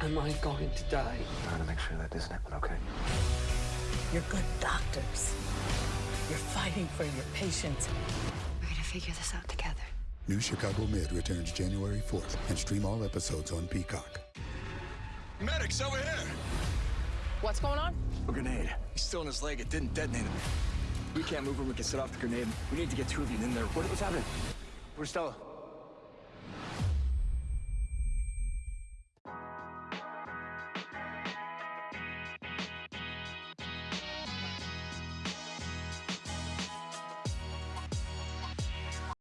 Am I going to die? I Trying to make sure that doesn't happen, okay? You're good doctors. You're fighting for your patients. We're gonna figure this out together. New Chicago Med returns January 4th and stream all episodes on Peacock. Medics over here! What's going on? A grenade. He's still in his leg. It didn't detonate him. We can't move him. We can set off the grenade. We need to get two of you in there. What, what's happening? Where's Stella?